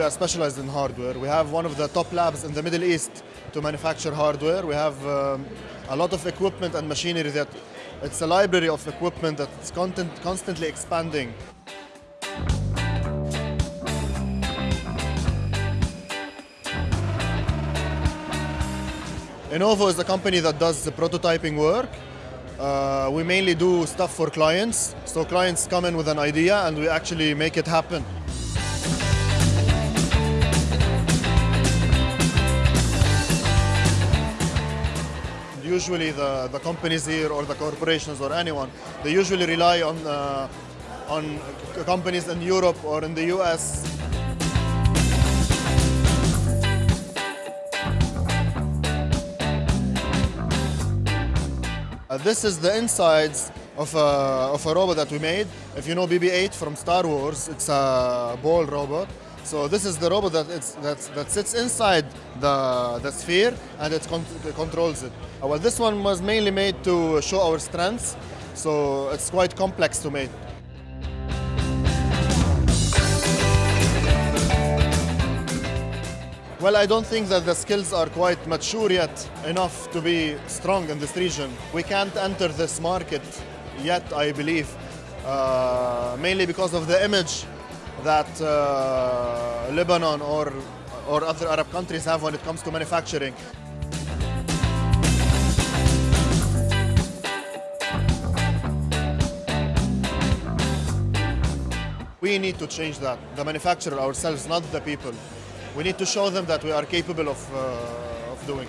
uh, specialized in hardware. We have one of the top labs in the Middle East to manufacture hardware. We have um, a lot of equipment and machinery that it's a library of equipment that's content, constantly expanding. Innovo is a company that does the prototyping work. Uh, we mainly do stuff for clients. So clients come in with an idea and we actually make it happen. Usually the, the companies here or the corporations or anyone, they usually rely on, uh, on companies in Europe or in the US Uh, this is the insides of a, of a robot that we made. If you know BB-8 from Star Wars, it's a ball robot. So this is the robot that, that sits inside the, the sphere and it con controls it. Well, this one was mainly made to show our strengths, so it's quite complex to make. Well, I don't think that the skills are quite mature yet enough to be strong in this region. We can't enter this market yet, I believe, uh, mainly because of the image that uh, Lebanon or, or other Arab countries have when it comes to manufacturing. We need to change that, the manufacturer ourselves, not the people. We need to show them that we are capable of, uh, of doing.